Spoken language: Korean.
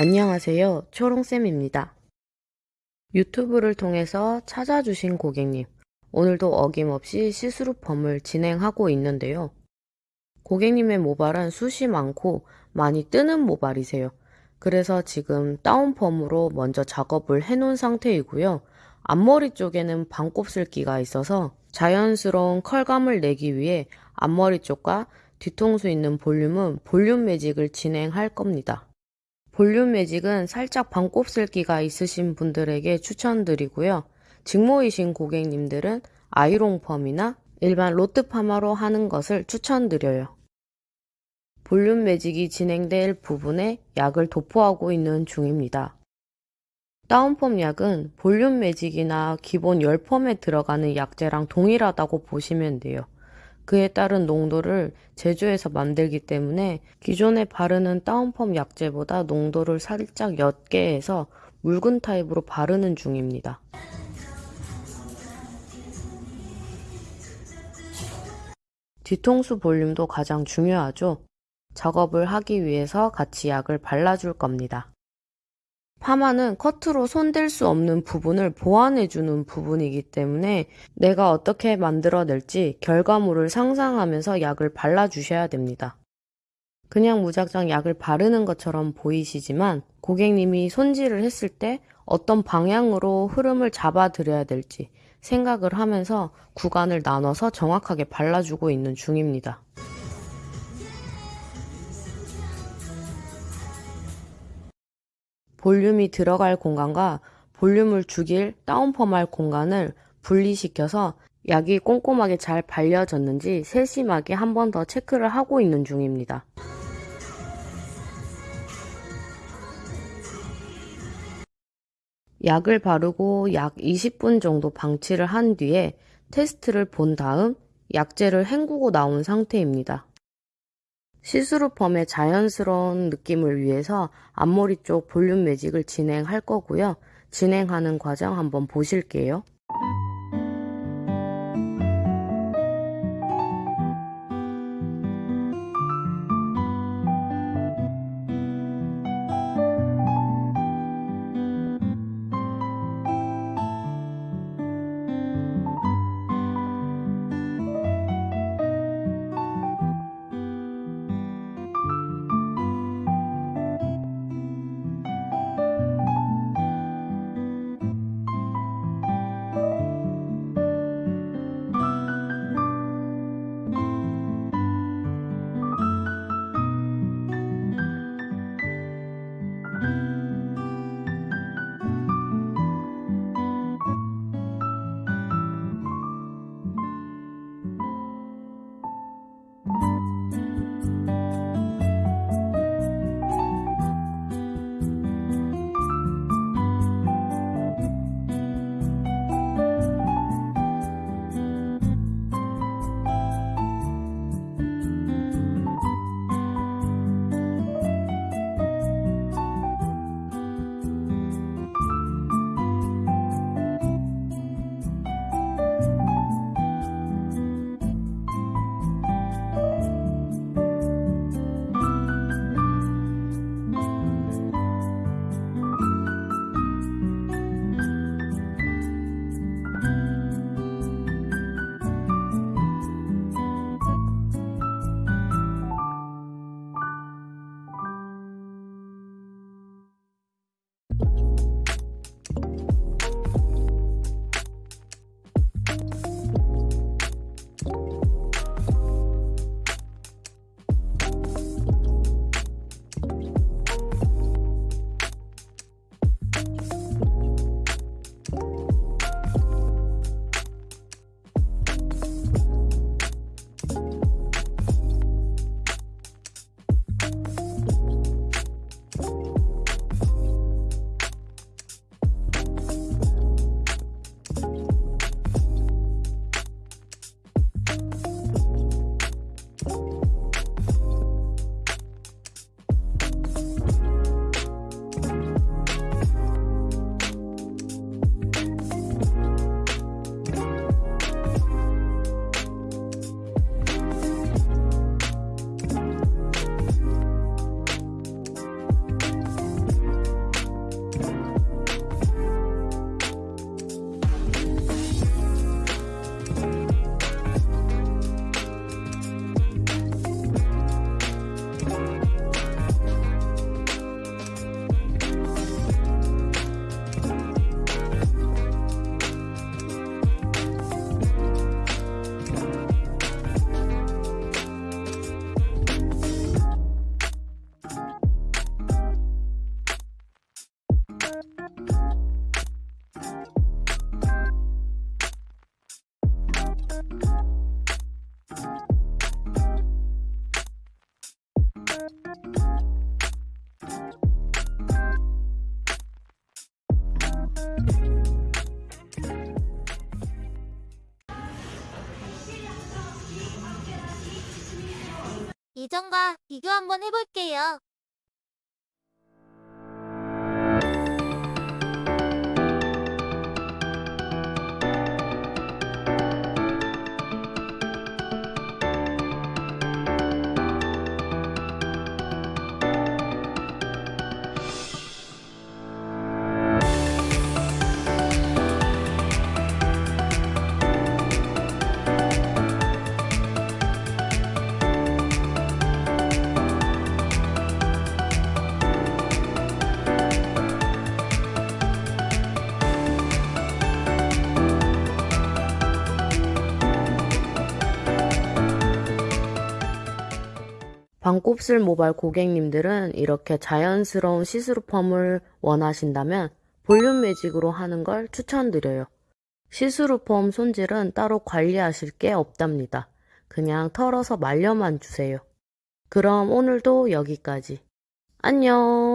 안녕하세요. 초롱쌤입니다. 유튜브를 통해서 찾아주신 고객님, 오늘도 어김없이 시스루펌을 진행하고 있는데요. 고객님의 모발은 숱이 많고 많이 뜨는 모발이세요. 그래서 지금 다운펌으로 먼저 작업을 해놓은 상태이고요. 앞머리 쪽에는 반곱슬기가 있어서 자연스러운 컬감을 내기 위해 앞머리 쪽과 뒤통수 있는 볼륨은 볼륨 매직을 진행할 겁니다. 볼륨 매직은 살짝 반곱슬기가 있으신 분들에게 추천드리고요. 직모이신 고객님들은 아이롱 펌이나 일반 로트 파마로 하는 것을 추천드려요. 볼륨 매직이 진행될 부분에 약을 도포하고 있는 중입니다. 다운펌 약은 볼륨 매직이나 기본 열펌에 들어가는 약재랑 동일하다고 보시면 돼요. 그에 따른 농도를 제조해서 만들기 때문에 기존에 바르는 다운펌 약재보다 농도를 살짝 옅게 해서 묽은 타입으로 바르는 중입니다. 뒤통수 볼륨도 가장 중요하죠. 작업을 하기 위해서 같이 약을 발라줄 겁니다. 파마는 커트로 손댈 수 없는 부분을 보완해주는 부분이기 때문에 내가 어떻게 만들어낼지 결과물을 상상하면서 약을 발라주셔야 됩니다. 그냥 무작정 약을 바르는 것처럼 보이시지만 고객님이 손질을 했을 때 어떤 방향으로 흐름을 잡아드려야 될지 생각을 하면서 구간을 나눠서 정확하게 발라주고 있는 중입니다. 볼륨이 들어갈 공간과 볼륨을 죽일 다운펌할 공간을 분리시켜서 약이 꼼꼼하게 잘 발려졌는지 세심하게 한 번 더 체크를 하고 있는 중입니다. 약을 바르고 약 20분 정도 방치를 한 뒤에 테스트를 본 다음 약재를 헹구고 나온 상태입니다. 시스루 펌의 자연스러운 느낌을 위해서 앞머리 쪽 볼륨 매직을 진행할 거고요. 진행하는 과정 한번 보실게요. 이전과 비교 한번 해볼게요. 반곱슬 모발 고객님들은 이렇게 자연스러운 시스루 펌을 원하신다면 볼륨 매직으로 하는 걸 추천드려요. 시스루 펌 손질은 따로 관리하실 게 없답니다. 그냥 털어서 말려만 주세요. 그럼 오늘도 여기까지. 안녕!